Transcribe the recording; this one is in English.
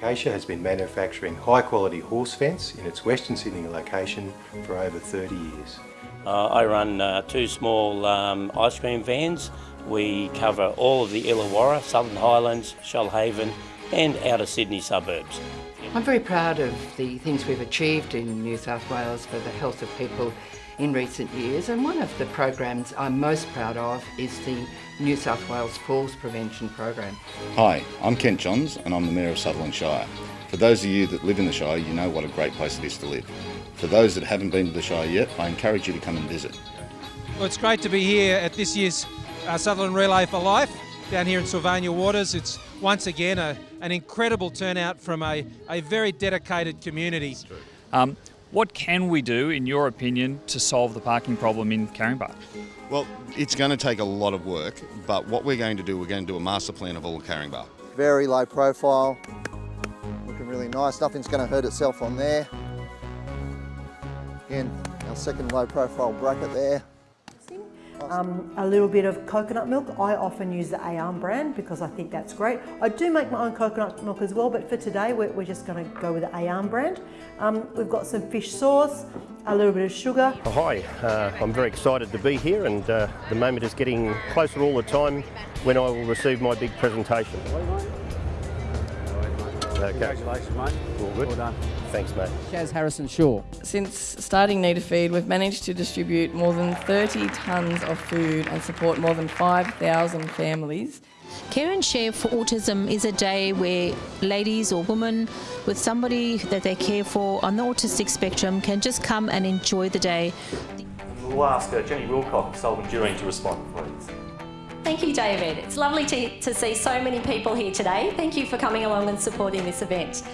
Acacia has been manufacturing high quality horse fence in its Western Sydney location for over 30 years. Uh, I run uh, two small um, ice cream vans. We cover all of the Illawarra, Southern Highlands, Shoalhaven and outer Sydney suburbs. I'm very proud of the things we've achieved in New South Wales for the health of people in recent years and one of the programs I'm most proud of is the New South Wales Falls Prevention Program. Hi, I'm Kent Johns and I'm the Mayor of Sutherland Shire. For those of you that live in the Shire, you know what a great place it is to live. For those that haven't been to the Shire yet, I encourage you to come and visit. Well, it's great to be here at this year's uh, Sutherland Relay for Life down here in Sylvania Waters. It's once again a, an incredible turnout from a, a very dedicated community. Um, what can we do, in your opinion, to solve the parking problem in Caringbah? Well, it's going to take a lot of work, but what we're going to do, we're going to do a master plan of all of Caringbah. Very low profile, looking really nice. Nothing's going to hurt itself on there. Again, our second low profile bracket there. Um, a little bit of coconut milk. I often use the Ayam brand because I think that's great. I do make my own coconut milk as well, but for today we're, we're just going to go with the Ayam brand. Um, we've got some fish sauce, a little bit of sugar. Oh, hi, uh, I'm very excited to be here and uh, the moment is getting closer all the time when I will receive my big presentation. Okay. Congratulations, mate. All good. Well done. Thanks, mate. Shaz Harrison Shaw. Since starting Need a Feed, we've managed to distribute more than 30 tonnes of food and support more than 5,000 families. Care and Share for Autism is a day where ladies or women with somebody that they care for on the autistic spectrum can just come and enjoy the day. We'll ask uh, Jenny Wilcock, Sullivan Juring, to respond, please. Thank you, David. It's lovely to, to see so many people here today. Thank you for coming along and supporting this event.